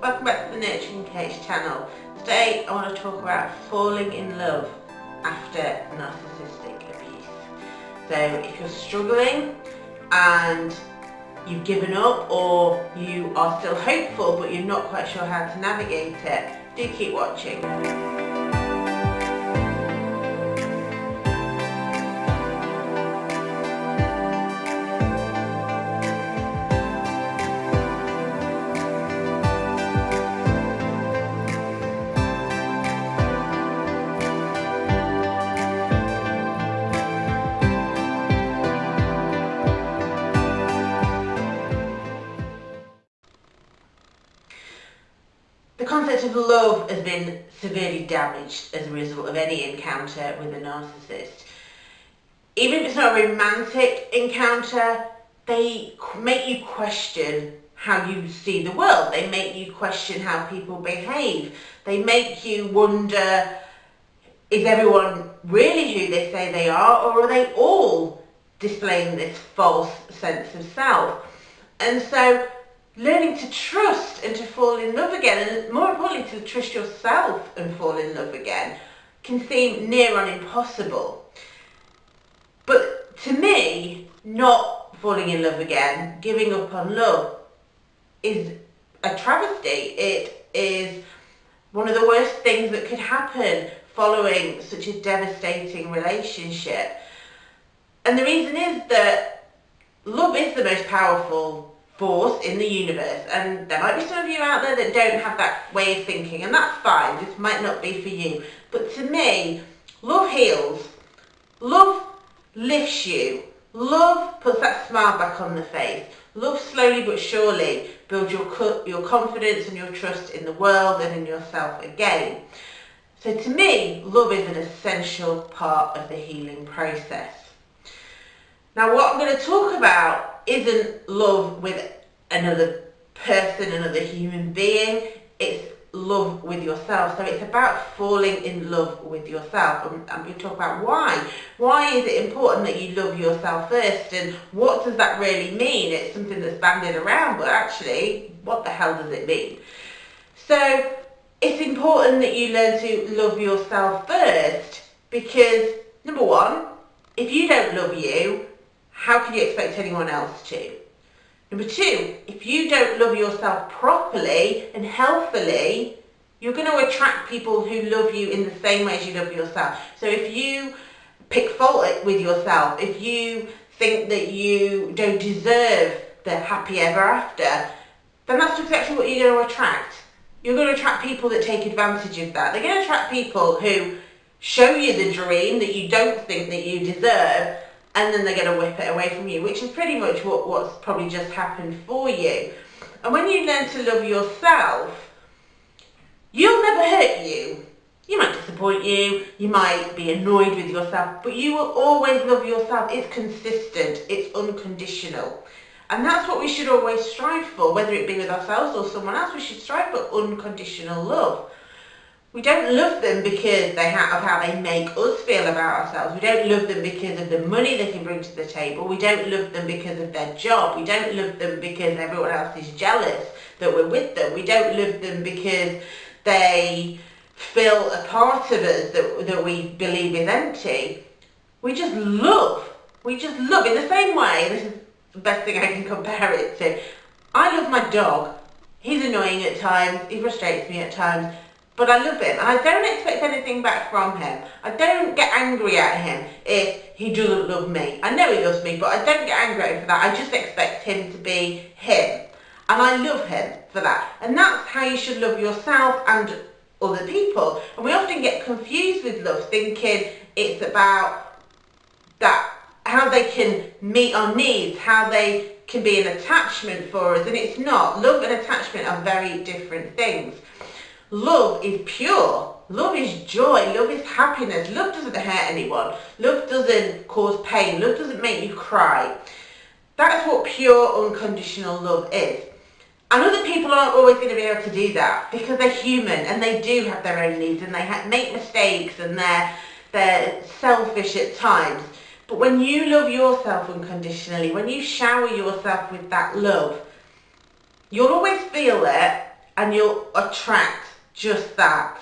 welcome back to the Nurturing Coach channel. Today I want to talk about falling in love after narcissistic abuse. So if you're struggling and you've given up or you are still hopeful but you're not quite sure how to navigate it, do keep watching. Concept of love has been severely damaged as a result of any encounter with a narcissist. Even if it's not a romantic encounter, they make you question how you see the world. They make you question how people behave. They make you wonder, is everyone really who they say they are or are they all displaying this false sense of self? And so learning to trust and to fall in love again, and more importantly, to trust yourself and fall in love again, can seem near on impossible. But to me, not falling in love again, giving up on love, is a travesty. It is one of the worst things that could happen following such a devastating relationship. And the reason is that love is the most powerful force in the universe and there might be some of you out there that don't have that way of thinking and that's fine this might not be for you. But to me love heals. Love lifts you. Love puts that smile back on the face. Love slowly but surely builds your your confidence and your trust in the world and in yourself again. So to me love is an essential part of the healing process. Now what I'm going to talk about isn't love with another person, another human being. It's love with yourself. So it's about falling in love with yourself. And I'm talk about why. Why is it important that you love yourself first? And what does that really mean? It's something that's banded around, but actually, what the hell does it mean? So it's important that you learn to love yourself first because number one, if you don't love you, how can you expect anyone else to? Number two, if you don't love yourself properly and healthily, you're going to attract people who love you in the same way as you love yourself. So if you pick fault with yourself, if you think that you don't deserve the happy ever after, then that's exactly what you're going to attract. You're going to attract people that take advantage of that. They're going to attract people who show you the dream that you don't think that you deserve and then they're going to whip it away from you, which is pretty much what, what's probably just happened for you. And when you learn to love yourself, you'll never hurt you. You might disappoint you, you might be annoyed with yourself, but you will always love yourself. It's consistent, it's unconditional. And that's what we should always strive for, whether it be with ourselves or someone else, we should strive for unconditional love. We don't love them because they have, of how they make us feel about ourselves. We don't love them because of the money they can bring to the table. We don't love them because of their job. We don't love them because everyone else is jealous that we're with them. We don't love them because they fill a part of us that, that we believe is empty. We just love. We just love. In the same way, this is the best thing I can compare it to. I love my dog. He's annoying at times. He frustrates me at times but I love him and I don't expect anything back from him. I don't get angry at him if he doesn't love me. I know he loves me, but I don't get angry at him for that. I just expect him to be him. And I love him for that. And that's how you should love yourself and other people. And we often get confused with love, thinking it's about that, how they can meet our needs, how they can be an attachment for us. And it's not. Love and attachment are very different things. Love is pure. Love is joy. Love is happiness. Love doesn't hurt anyone. Love doesn't cause pain. Love doesn't make you cry. That's what pure unconditional love is. And other people aren't always going to be able to do that because they're human and they do have their own needs and they make mistakes and they're, they're selfish at times. But when you love yourself unconditionally, when you shower yourself with that love, you'll always feel it and you'll attract just that.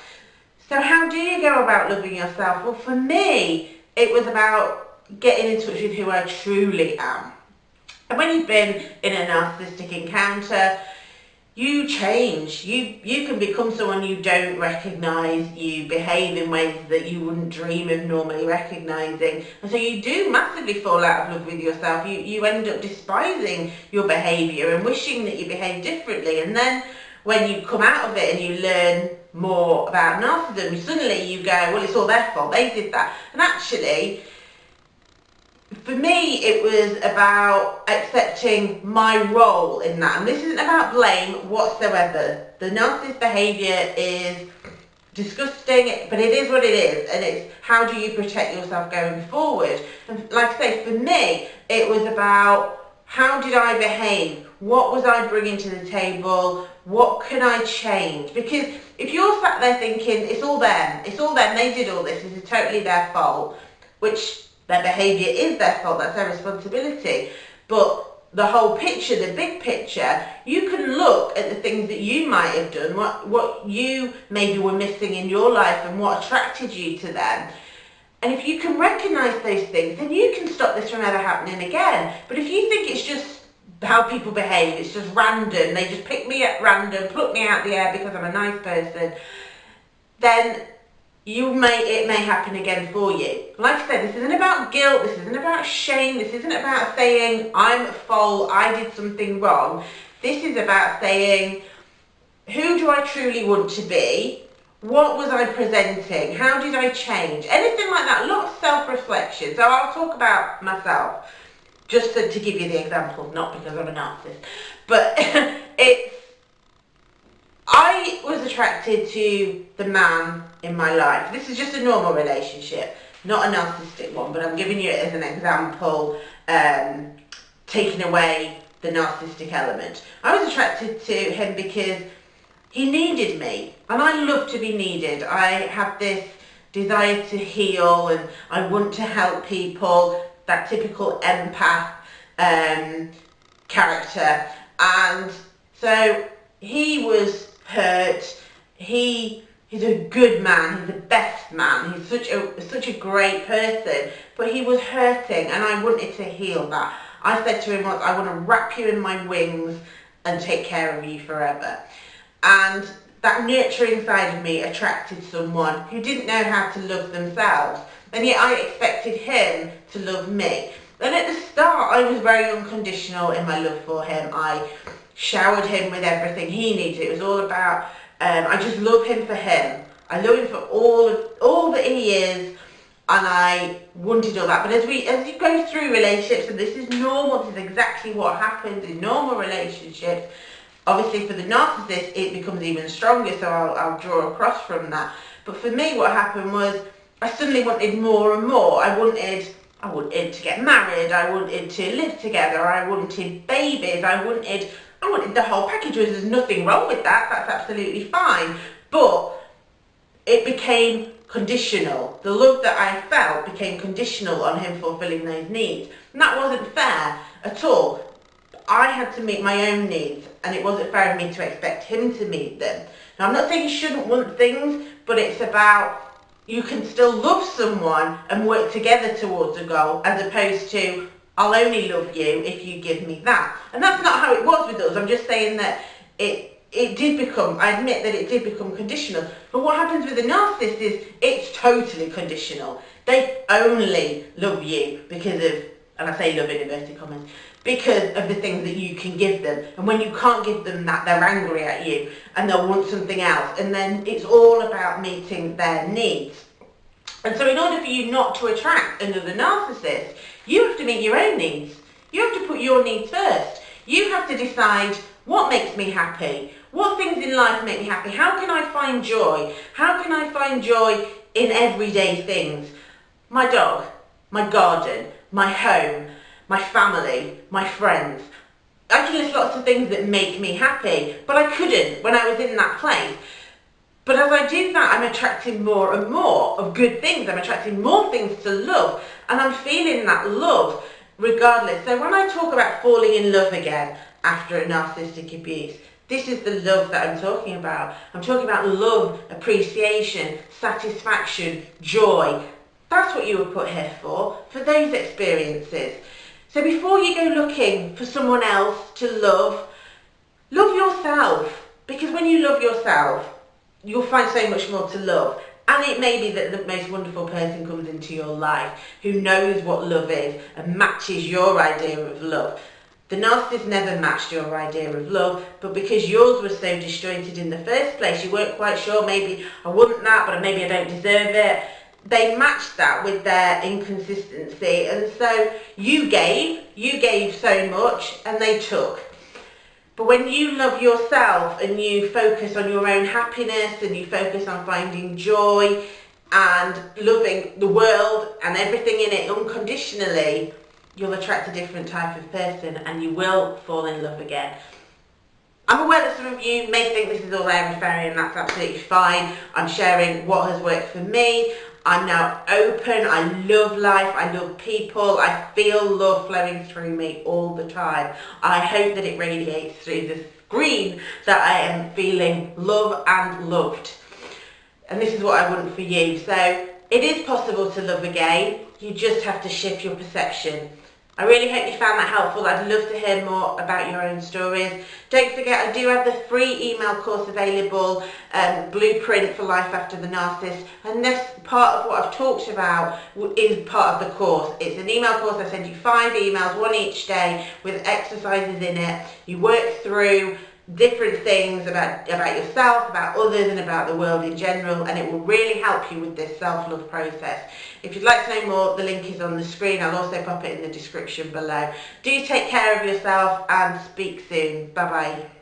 So how do you go about loving yourself? Well, for me, it was about getting in touch with who I truly am. And when you've been in a narcissistic encounter, you change. You you can become someone you don't recognise. You behave in ways that you wouldn't dream of normally recognising. And so you do massively fall out of love with yourself. You, you end up despising your behaviour and wishing that you behave differently. And then when you come out of it and you learn more about narcissism, suddenly you go, well, it's all their fault. They did that. And actually, for me, it was about accepting my role in that. And this isn't about blame whatsoever. The narcissist behaviour is disgusting, but it is what it is. And it's how do you protect yourself going forward? And like I say, for me, it was about how did I behave? What was I bringing to the table? What can I change? Because if you're sat there thinking, it's all them, it's all them, they did all this, this is totally their fault, which their behaviour is their fault, that's their responsibility. But the whole picture, the big picture, you can look at the things that you might have done, what, what you maybe were missing in your life and what attracted you to them. And if you can recognise those things, then you can stop this from ever happening again. But if you think it's just how people behave, it's just random, they just pick me at random, pluck me out the air because I'm a nice person, then you may it may happen again for you. Like I said, this isn't about guilt, this isn't about shame, this isn't about saying I'm fault, I did something wrong. This is about saying who do I truly want to be? What was I presenting? How did I change? Anything like that. A lot of self-reflection. So I'll talk about myself just to, to give you the example, not because I'm a narcissist. But it's I was attracted to the man in my life. This is just a normal relationship, not a narcissistic one, but I'm giving you it as an example, um, taking away the narcissistic element. I was attracted to him because he needed me, and I love to be needed. I have this desire to heal, and I want to help people, that typical empath um, character. And so he was hurt. He he's a good man. He's the best man. He's such a such a great person. But he was hurting, and I wanted to heal that. I said to him once, I want to wrap you in my wings and take care of you forever. And that nurturing side of me attracted someone who didn't know how to love themselves. And yet I expected him to love me. And at the start, I was very unconditional in my love for him. I showered him with everything he needed. It was all about, um, I just love him for him. I love him for all of, all that he is and I wanted all that. But as we as you go through relationships, and this is normal, this is exactly what happens in normal relationships. Obviously, for the narcissist, it becomes even stronger. So I'll, I'll draw across from that. But for me, what happened was I suddenly wanted more and more. I wanted I wanted to get married. I wanted to live together. I wanted babies. I wanted I wanted the whole package. There's nothing wrong with that. That's absolutely fine. But it became conditional. The love that I felt became conditional on him fulfilling those needs. And that wasn't fair at all. I had to meet my own needs and it wasn't fair of me to expect him to meet them. Now I'm not saying you shouldn't want things, but it's about you can still love someone and work together towards a goal as opposed to I'll only love you if you give me that. And that's not how it was with us. I'm just saying that it it did become, I admit that it did become conditional. But what happens with a narcissist is it's totally conditional. They only love you because of, and I say love in inverted commas, because of the things that you can give them. And when you can't give them that, they're angry at you and they'll want something else. And then it's all about meeting their needs. And so in order for you not to attract another narcissist, you have to meet your own needs. You have to put your needs first. You have to decide what makes me happy? What things in life make me happy? How can I find joy? How can I find joy in everyday things? My dog, my garden, my home, my family, my friends. Can list lots of things that make me happy, but I couldn't when I was in that place. But as I do that, I'm attracting more and more of good things. I'm attracting more things to love. And I'm feeling that love regardless. So when I talk about falling in love again after a narcissistic abuse, This is the love that I'm talking about. I'm talking about love, appreciation, satisfaction, joy. That's what you were put here for, for those experiences. So before you go looking for someone else to love, love yourself. Because when you love yourself, you'll find so much more to love. And it may be that the most wonderful person comes into your life who knows what love is and matches your idea of love. The narcissist never matched your idea of love, but because yours was so disjointed in the first place, you weren't quite sure, maybe I want that, but maybe I don't deserve it. They matched that with their inconsistency, and so you gave, you gave so much, and they took. But when you love yourself and you focus on your own happiness and you focus on finding joy and loving the world and everything in it unconditionally, you'll attract a different type of person and you will fall in love again. I'm aware that some of you may think this is all airy fairy and that's absolutely fine. I'm sharing what has worked for me. I'm now open. I love life. I love people. I feel love flowing through me all the time. I hope that it radiates through the screen that I am feeling love and loved. And this is what I want for you. So it is possible to love again. You just have to shift your perception. I really hope you found that helpful. I'd love to hear more about your own stories. Don't forget, I do have the free email course available, um, Blueprint for Life After the Narcissist. And this part of what I've talked about is part of the course. It's an email course. I send you five emails, one each day, with exercises in it. You work through different things about, about yourself, about others and about the world in general and it will really help you with this self-love process. If you'd like to know more, the link is on the screen. I'll also pop it in the description below. Do take care of yourself and speak soon. Bye bye.